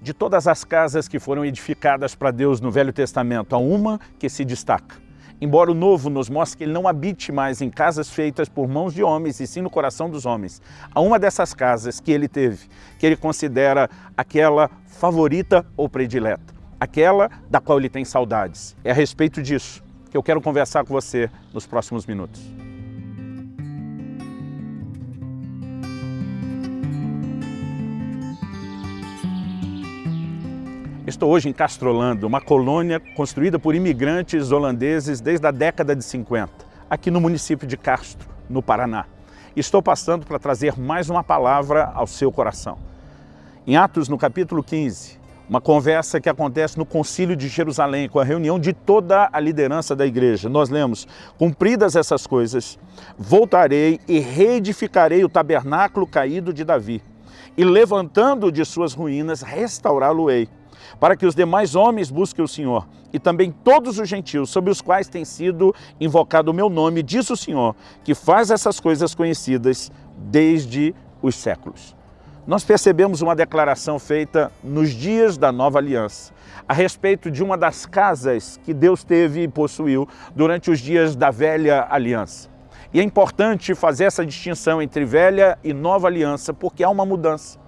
de todas as casas que foram edificadas para Deus no Velho Testamento, há uma que se destaca. Embora o Novo nos mostre que ele não habite mais em casas feitas por mãos de homens, e sim no coração dos homens. Há uma dessas casas que ele teve, que ele considera aquela favorita ou predileta, aquela da qual ele tem saudades. É a respeito disso que eu quero conversar com você nos próximos minutos. Estou hoje em Castrolando, uma colônia construída por imigrantes holandeses desde a década de 50, aqui no município de Castro, no Paraná. Estou passando para trazer mais uma palavra ao seu coração. Em Atos, no capítulo 15, uma conversa que acontece no concílio de Jerusalém, com a reunião de toda a liderança da igreja. Nós lemos, cumpridas essas coisas, voltarei e reedificarei o tabernáculo caído de Davi, e levantando de suas ruínas, restaurá-lo-ei para que os demais homens busquem o Senhor, e também todos os gentios, sobre os quais tem sido invocado o meu nome, diz o Senhor, que faz essas coisas conhecidas desde os séculos. Nós percebemos uma declaração feita nos dias da nova aliança, a respeito de uma das casas que Deus teve e possuiu durante os dias da velha aliança. E é importante fazer essa distinção entre velha e nova aliança, porque há uma mudança.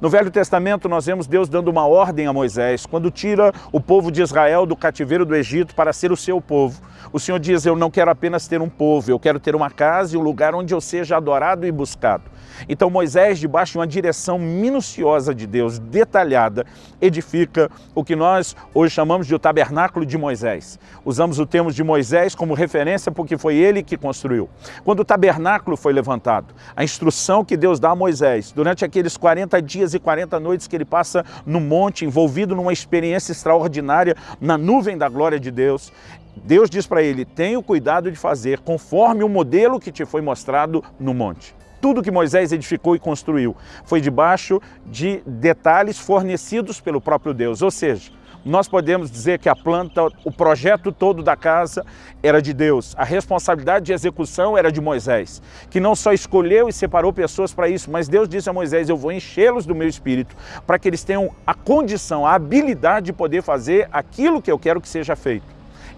No Velho Testamento nós vemos Deus dando uma ordem a Moisés, quando tira o povo de Israel do cativeiro do Egito para ser o seu povo. O Senhor diz, eu não quero apenas ter um povo, eu quero ter uma casa e um lugar onde eu seja adorado e buscado. Então Moisés, debaixo de uma direção minuciosa de Deus, detalhada, edifica o que nós hoje chamamos de o tabernáculo de Moisés. Usamos o termo de Moisés como referência porque foi ele que construiu. Quando o tabernáculo foi levantado, a instrução que Deus dá a Moisés, durante aqueles 40 dias e 40 noites que ele passa no monte, envolvido numa experiência extraordinária na nuvem da glória de Deus, Deus diz para ele, tenha o cuidado de fazer conforme o modelo que te foi mostrado no monte tudo que Moisés edificou e construiu foi debaixo de detalhes fornecidos pelo próprio Deus. Ou seja, nós podemos dizer que a planta, o projeto todo da casa era de Deus. A responsabilidade de execução era de Moisés, que não só escolheu e separou pessoas para isso, mas Deus disse a Moisés, eu vou enchê-los do meu espírito para que eles tenham a condição, a habilidade de poder fazer aquilo que eu quero que seja feito.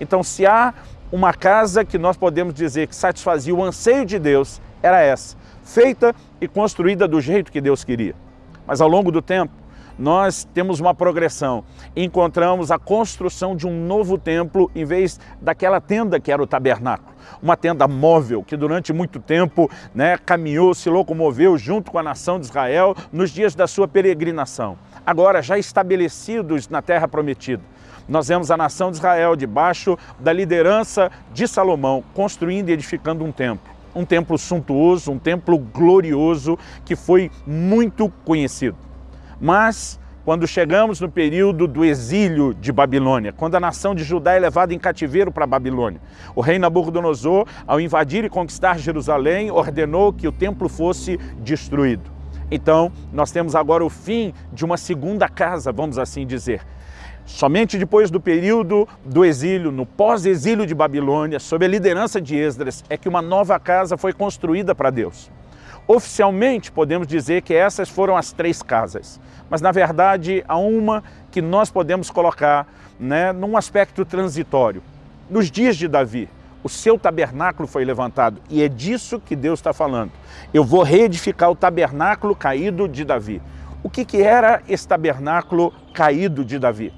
Então, se há uma casa que nós podemos dizer que satisfazia o anseio de Deus, era essa feita e construída do jeito que Deus queria. Mas ao longo do tempo, nós temos uma progressão. Encontramos a construção de um novo templo em vez daquela tenda que era o tabernáculo. Uma tenda móvel que durante muito tempo né, caminhou, se locomoveu junto com a nação de Israel nos dias da sua peregrinação. Agora já estabelecidos na terra prometida. Nós vemos a nação de Israel debaixo da liderança de Salomão construindo e edificando um templo um templo suntuoso, um templo glorioso que foi muito conhecido. Mas quando chegamos no período do exílio de Babilônia, quando a nação de Judá é levada em cativeiro para Babilônia. O rei Nabucodonosor, ao invadir e conquistar Jerusalém, ordenou que o templo fosse destruído. Então, nós temos agora o fim de uma segunda casa, vamos assim dizer. Somente depois do período do exílio, no pós-exílio de Babilônia, sob a liderança de Esdras, é que uma nova casa foi construída para Deus. Oficialmente, podemos dizer que essas foram as três casas, mas na verdade há uma que nós podemos colocar né, num aspecto transitório. Nos dias de Davi, o seu tabernáculo foi levantado e é disso que Deus está falando. Eu vou reedificar o tabernáculo caído de Davi. O que, que era esse tabernáculo caído de Davi?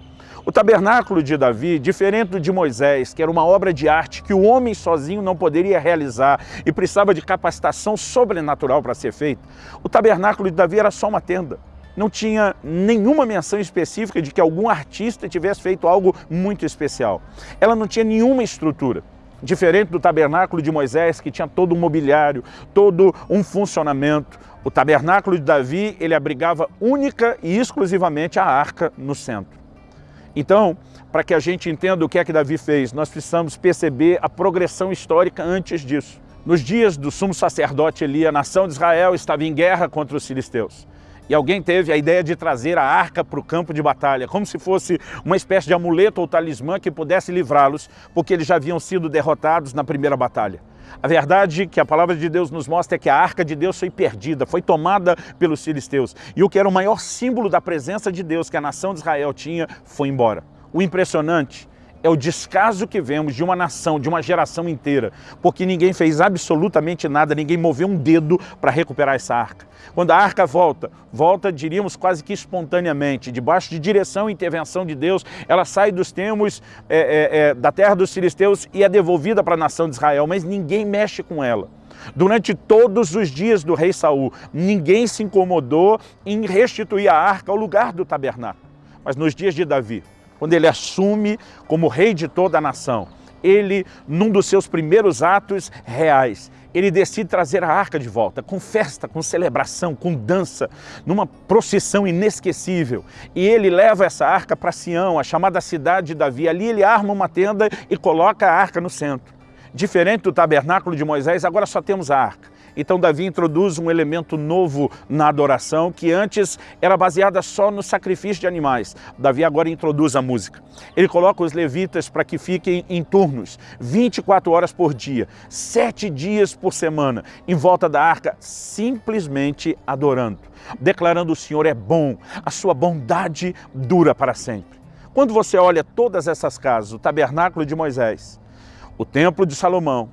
O tabernáculo de Davi, diferente do de Moisés, que era uma obra de arte que o homem sozinho não poderia realizar e precisava de capacitação sobrenatural para ser feito, o tabernáculo de Davi era só uma tenda. Não tinha nenhuma menção específica de que algum artista tivesse feito algo muito especial. Ela não tinha nenhuma estrutura. Diferente do tabernáculo de Moisés, que tinha todo um mobiliário, todo um funcionamento, o tabernáculo de Davi, ele abrigava única e exclusivamente a arca no centro. Então, para que a gente entenda o que é que Davi fez, nós precisamos perceber a progressão histórica antes disso. Nos dias do sumo sacerdote Eli, a nação de Israel estava em guerra contra os filisteus. E alguém teve a ideia de trazer a arca para o campo de batalha, como se fosse uma espécie de amuleto ou talismã que pudesse livrá-los, porque eles já haviam sido derrotados na primeira batalha. A verdade que a palavra de Deus nos mostra é que a arca de Deus foi perdida, foi tomada pelos filisteus. E o que era o maior símbolo da presença de Deus que a nação de Israel tinha, foi embora. O impressionante é o descaso que vemos de uma nação, de uma geração inteira, porque ninguém fez absolutamente nada, ninguém moveu um dedo para recuperar essa arca. Quando a arca volta, volta, diríamos, quase que espontaneamente, debaixo de direção e intervenção de Deus, ela sai dos termos é, é, é, da terra dos filisteus e é devolvida para a nação de Israel, mas ninguém mexe com ela. Durante todos os dias do rei Saul, ninguém se incomodou em restituir a arca ao lugar do tabernáculo. Mas nos dias de Davi, quando ele assume como rei de toda a nação, ele, num dos seus primeiros atos reais, ele decide trazer a arca de volta, com festa, com celebração, com dança, numa procissão inesquecível. E ele leva essa arca para Sião, a chamada cidade de Davi. Ali ele arma uma tenda e coloca a arca no centro. Diferente do tabernáculo de Moisés, agora só temos a arca. Então Davi introduz um elemento novo na adoração que antes era baseada só no sacrifício de animais. Davi agora introduz a música. Ele coloca os levitas para que fiquem em turnos, 24 horas por dia, sete dias por semana, em volta da arca, simplesmente adorando, declarando o Senhor é bom, a sua bondade dura para sempre. Quando você olha todas essas casas, o tabernáculo de Moisés, o templo de Salomão,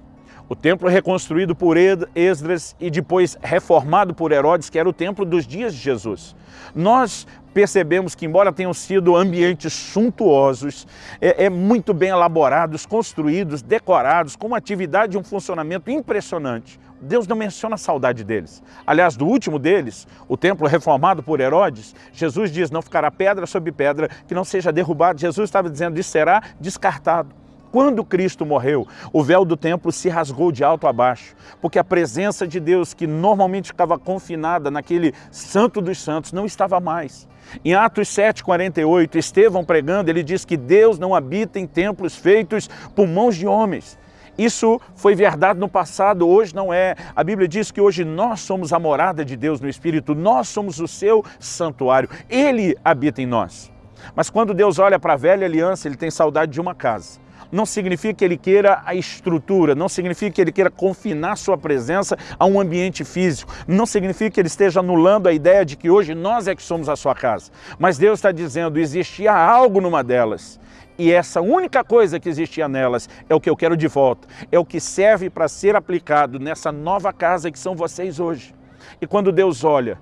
o templo reconstruído por Esdras e depois reformado por Herodes, que era o templo dos dias de Jesus. Nós percebemos que, embora tenham sido ambientes suntuosos, é, é, muito bem elaborados, construídos, decorados, com uma atividade e um funcionamento impressionante, Deus não menciona a saudade deles. Aliás, do último deles, o templo reformado por Herodes, Jesus diz, não ficará pedra sobre pedra que não seja derrubado. Jesus estava dizendo, isso será descartado. Quando Cristo morreu, o véu do templo se rasgou de alto a baixo, porque a presença de Deus, que normalmente ficava confinada naquele santo dos santos, não estava mais. Em Atos 7,48, Estevão pregando, ele diz que Deus não habita em templos feitos por mãos de homens. Isso foi verdade no passado, hoje não é. A Bíblia diz que hoje nós somos a morada de Deus no Espírito, nós somos o seu santuário, Ele habita em nós. Mas quando Deus olha para a velha aliança, Ele tem saudade de uma casa não significa que ele queira a estrutura, não significa que ele queira confinar sua presença a um ambiente físico, não significa que ele esteja anulando a ideia de que hoje nós é que somos a sua casa. Mas Deus está dizendo, existia algo numa delas, e essa única coisa que existia nelas é o que eu quero de volta, é o que serve para ser aplicado nessa nova casa que são vocês hoje. E quando Deus olha,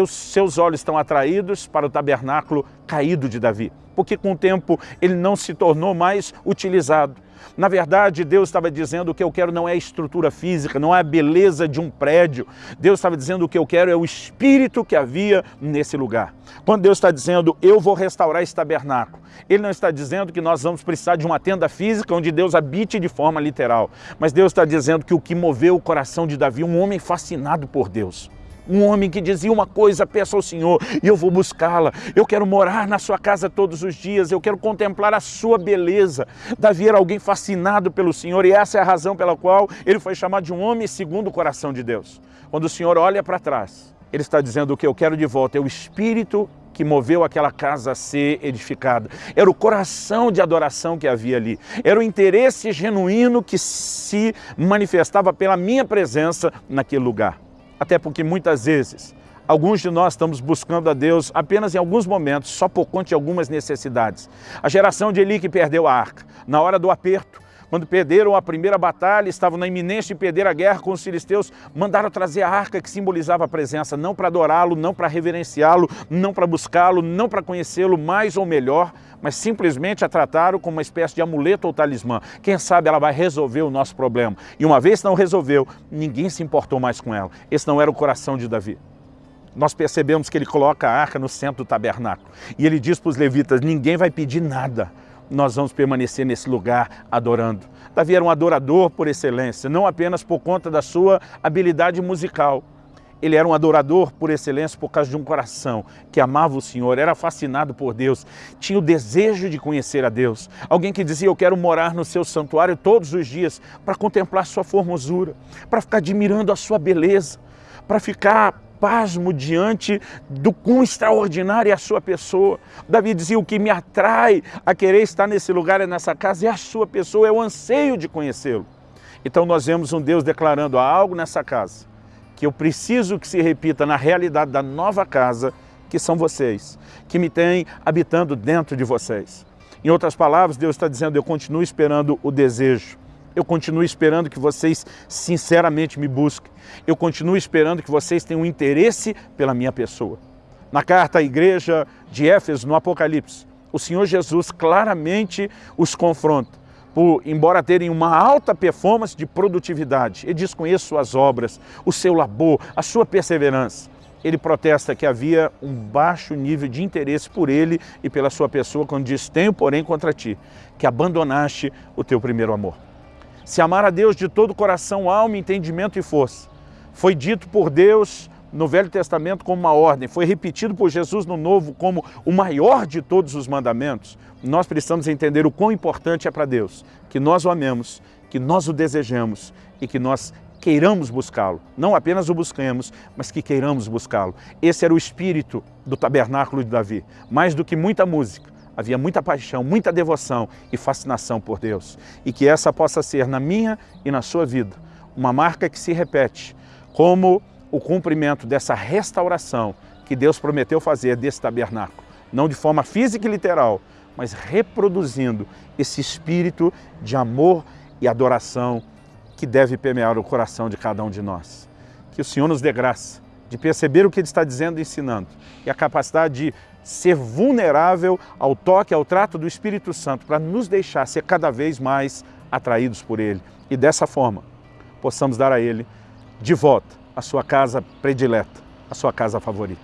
os seus olhos estão atraídos para o tabernáculo caído de Davi, porque com o tempo ele não se tornou mais utilizado. Na verdade, Deus estava dizendo o que eu quero não é a estrutura física, não é a beleza de um prédio. Deus estava dizendo o que eu quero é o espírito que havia nesse lugar. Quando Deus está dizendo eu vou restaurar esse tabernáculo, Ele não está dizendo que nós vamos precisar de uma tenda física onde Deus habite de forma literal. Mas Deus está dizendo que o que moveu o coração de Davi, um homem fascinado por Deus, um homem que dizia uma coisa, peço ao Senhor e eu vou buscá-la. Eu quero morar na sua casa todos os dias, eu quero contemplar a sua beleza. Davi era alguém fascinado pelo Senhor e essa é a razão pela qual ele foi chamado de um homem segundo o coração de Deus. Quando o Senhor olha para trás, ele está dizendo o que eu quero de volta é o Espírito que moveu aquela casa a ser edificada. Era o coração de adoração que havia ali. Era o interesse genuíno que se manifestava pela minha presença naquele lugar. Até porque muitas vezes Alguns de nós estamos buscando a Deus apenas em alguns momentos, só por conta de algumas necessidades. A geração de Eli que perdeu a arca, na hora do aperto, quando perderam a primeira batalha, estavam na iminência de perder a guerra com os filisteus, mandaram trazer a arca que simbolizava a presença, não para adorá-lo, não para reverenciá-lo, não para buscá-lo, não para conhecê-lo mais ou melhor, mas simplesmente a trataram como uma espécie de amuleto ou talismã. Quem sabe ela vai resolver o nosso problema. E uma vez não resolveu, ninguém se importou mais com ela. Esse não era o coração de Davi. Nós percebemos que ele coloca a arca no centro do tabernáculo. E ele diz para os levitas, ninguém vai pedir nada. Nós vamos permanecer nesse lugar adorando. Davi era um adorador por excelência, não apenas por conta da sua habilidade musical, ele era um adorador por excelência por causa de um coração que amava o Senhor, era fascinado por Deus, tinha o desejo de conhecer a Deus. Alguém que dizia, eu quero morar no seu santuário todos os dias para contemplar sua formosura, para ficar admirando a sua beleza, para ficar pasmo diante do quão extraordinária é a sua pessoa. Davi dizia, o que me atrai a querer estar nesse lugar e nessa casa é a sua pessoa, é o anseio de conhecê-lo. Então nós vemos um Deus declarando algo nessa casa que eu preciso que se repita na realidade da nova casa, que são vocês, que me têm habitando dentro de vocês. Em outras palavras, Deus está dizendo, eu continuo esperando o desejo, eu continuo esperando que vocês sinceramente me busquem, eu continuo esperando que vocês tenham interesse pela minha pessoa. Na carta à igreja de Éfeso, no Apocalipse, o Senhor Jesus claramente os confronta por, embora terem uma alta performance de produtividade, ele desconhece suas obras, o seu labor, a sua perseverança. Ele protesta que havia um baixo nível de interesse por ele e pela sua pessoa, quando diz, tenho porém contra ti, que abandonaste o teu primeiro amor. Se amar a Deus de todo coração, alma, entendimento e força, foi dito por Deus no Velho Testamento como uma ordem, foi repetido por Jesus no Novo como o maior de todos os mandamentos, nós precisamos entender o quão importante é para Deus que nós o amemos, que nós o desejemos e que nós queiramos buscá-lo. Não apenas o busquemos, mas que queiramos buscá-lo. Esse era o espírito do tabernáculo de Davi. Mais do que muita música, havia muita paixão, muita devoção e fascinação por Deus. E que essa possa ser na minha e na sua vida uma marca que se repete como o cumprimento dessa restauração que Deus prometeu fazer desse tabernáculo. Não de forma física e literal, mas reproduzindo esse espírito de amor e adoração que deve permear o coração de cada um de nós. Que o Senhor nos dê graça de perceber o que Ele está dizendo e ensinando e a capacidade de ser vulnerável ao toque, ao trato do Espírito Santo para nos deixar ser cada vez mais atraídos por Ele e dessa forma possamos dar a Ele de volta a sua casa predileta, a sua casa favorita.